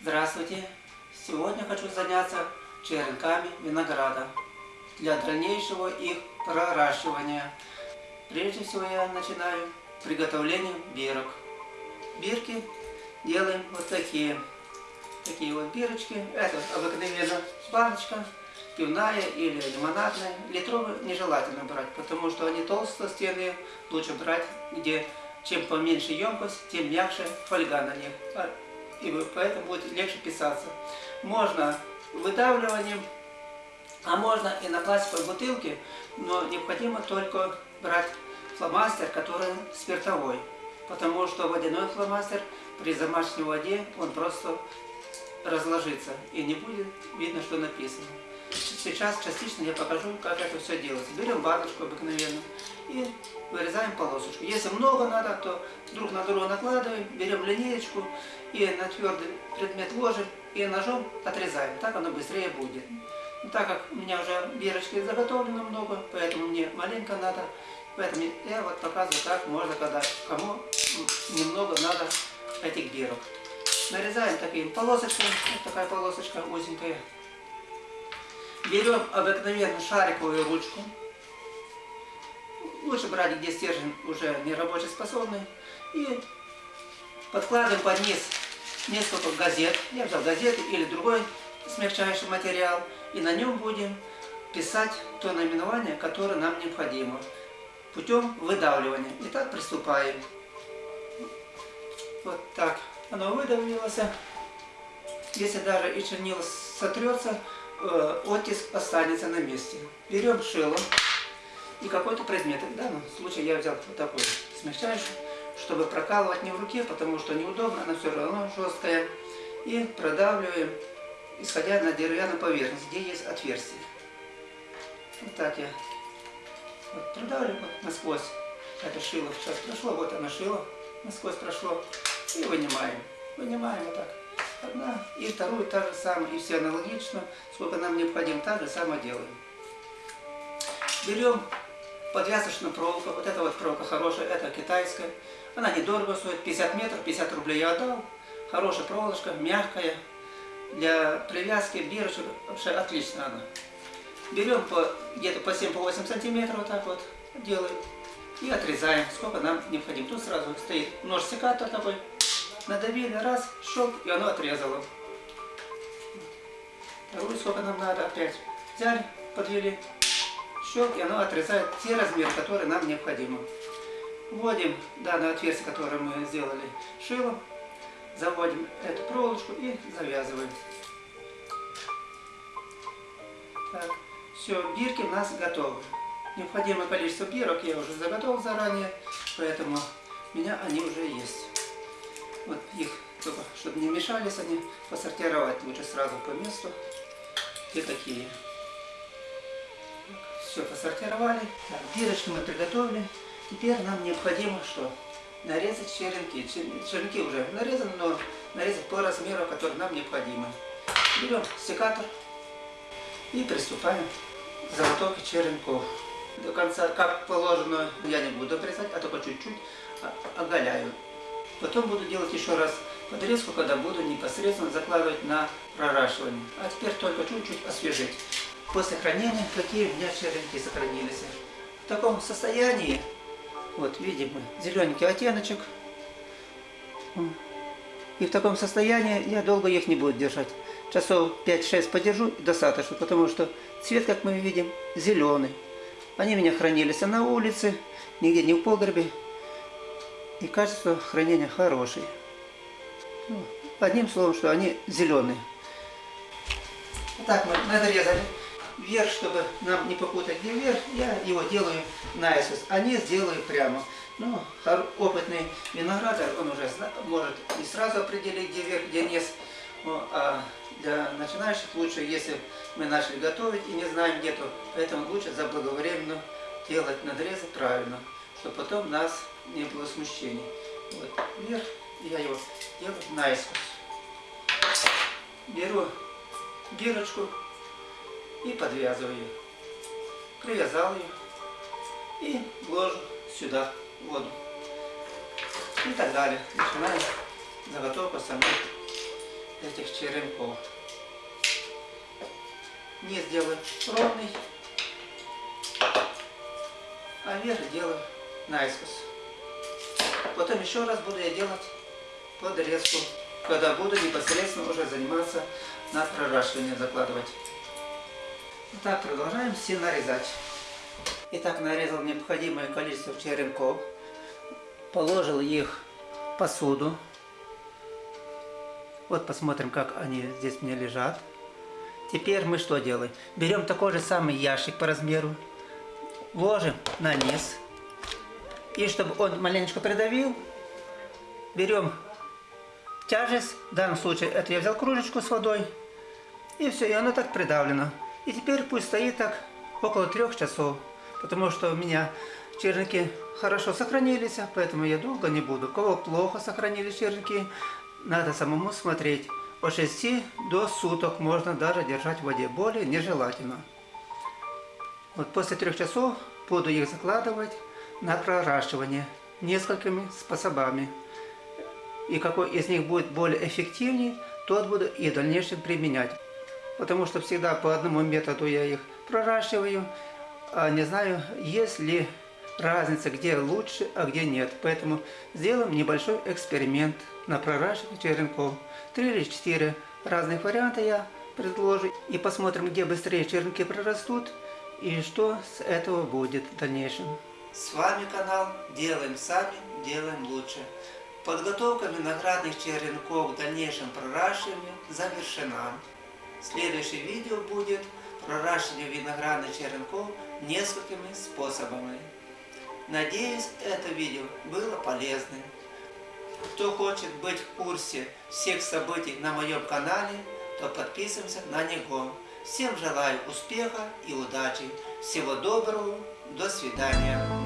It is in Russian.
Здравствуйте! Сегодня хочу заняться черенками винограда для дальнейшего их проращивания. Прежде всего я начинаю приготовление бирок. Бирки делаем вот такие. Такие вот бирочки. Это обыкновенно баночка, пивная или лимонадная. Литровые нежелательно брать, потому что они толстостенные. Лучше брать, где чем поменьше емкость, тем мягче фольга на них. И поэтому будет легче писаться. Можно выдавливанием, а можно и на пластиковой бутылке, но необходимо только брать фломастер, который спиртовой, потому что водяной фломастер при замашке воде он просто разложится и не будет видно, что написано. Сейчас частично я покажу, как это все делается. Берем баночку обыкновенную и вырезаем полосочку. Если много надо, то друг на друга накладываем, берем линеечку и на твердый предмет ложим и ножом отрезаем. Так оно быстрее будет. Но так как у меня уже бирочки заготовлено много, поэтому мне маленько надо. Поэтому я вот показываю, как можно, когда кому немного надо этих бирок. Нарезаем такими полосочками. Вот такая полосочка узенькая. Берем обыкновенную шариковую ручку. Лучше брать, где стержень уже не рабочий способный. И подкладываем под низ несколько газет. Я взял газеты или другой смягчающий материал. И на нем будем писать то наименование, которое нам необходимо. Путем выдавливания. Итак, приступаем. Вот так. Оно выдавилось. Если даже и чернила сотрется, оттиск останется на месте. Берем шило и какой-то предмет. В данном случае я взял вот такой смягчающий, чтобы прокалывать не в руке, потому что неудобно, она все равно жесткая. И продавливаем, исходя на деревянную поверхность, где есть отверстие. Вот так я вот продавливаю насквозь. Это шило сейчас прошло, вот оно шило, насквозь прошло. И вынимаем. Вынимаем вот так одна, и вторую та же самое, и все аналогично, сколько нам необходимо, так же самое делаем. Берем подвязочную проволоку, вот эта вот проволока хорошая, это китайская, она недорого стоит, 50 метров, 50 рублей я отдал, хорошая проволочка, мягкая, для привязки бирочек вообще отлично она. Берем где-то по 7-8 сантиметров, вот так вот делаем, и отрезаем, сколько нам необходимо. Тут сразу стоит нож-секатор такой, Надавили раз, щелк, и оно отрезало. Вторую сколько нам надо опять. Взяли, подвели, щелк, и оно отрезает те размеры, которые нам необходимы. Вводим данное отверстие, которое мы сделали шилом, заводим эту проволочку и завязываем. Так, все, бирки у нас готовы. Необходимое количество бирок я уже заготовил заранее, поэтому у меня они уже есть. Вот их, только чтобы не мешались они, посортировать лучше сразу по месту. Те какие. Все посортировали. Так, дырочки мы приготовили. Теперь нам необходимо что? Нарезать черенки. Черенки уже нарезаны, но нарезать по размеру, который нам необходимо. Берем секатор и приступаем к заготовке черенков. До конца, как положено, я не буду обрезать, а только чуть-чуть оголяю. Потом буду делать еще раз подрезку, когда буду непосредственно закладывать на проращивание. А теперь только чуть-чуть освежить. После хранения какие у меня черенки сохранились. В таком состоянии, вот видим зелененький оттеночек. И в таком состоянии я долго их не буду держать. Часов 5-6 подержу достаточно, потому что цвет, как мы видим, зеленый. Они меня хранились на улице, нигде не в погребе, и качество хранения хорошее. Ну, одним словом, что они зеленые. Вот так мы надрезали вверх, чтобы нам не попутать где вверх, я его делаю наискось, а низ делаю прямо. Ну, опытный виноградарь, он уже может и сразу определить, где вверх, где низ. Ну, а для начинающих лучше, если мы начали готовить и не знаем где, то поэтому лучше заблаговременно делать надрезы правильно чтобы потом у нас не было смущений. Вот, вверх, я его делаю наискось. Беру бирочку и подвязываю ее. Привязал ее и ложу сюда воду. И так далее. Начинаем заготовку самой этих черенков. Низ делаю ровный, а верх делаю наискось. Потом еще раз буду я делать подрезку, когда буду непосредственно уже заниматься на проращивание закладывать. Итак, продолжаем все нарезать. Итак, нарезал необходимое количество черенков, положил их в посуду. Вот посмотрим, как они здесь мне лежат. Теперь мы что делаем? Берем такой же самый ящик по размеру, ложим на низ. И чтобы он маленечко придавил, берем тяжесть. В данном случае это я взял кружечку с водой. И все, и оно так придавлено. И теперь пусть стоит так около трех часов. Потому что у меня черники хорошо сохранились, поэтому я долго не буду. У кого плохо сохранились черники, надо самому смотреть. От 6 до суток можно даже держать в воде. Более нежелательно. Вот после трех часов буду их закладывать на проращивание несколькими способами. И какой из них будет более эффективнее, тот буду и в дальнейшем применять. Потому что всегда по одному методу я их проращиваю, а не знаю, есть ли разница, где лучше, а где нет. Поэтому сделаем небольшой эксперимент на проращивание черенков. Три или четыре разных варианта я предложу. И посмотрим, где быстрее черенки прорастут и что с этого будет в дальнейшем. С вами канал Делаем Сами, Делаем Лучше. Подготовка виноградных черенков к дальнейшему проращиванию завершена. Следующее видео будет проращивание виноградных черенков несколькими способами. Надеюсь, это видео было полезным. Кто хочет быть в курсе всех событий на моем канале, то подписываемся на него. Всем желаю успеха и удачи. Всего доброго. До свидания.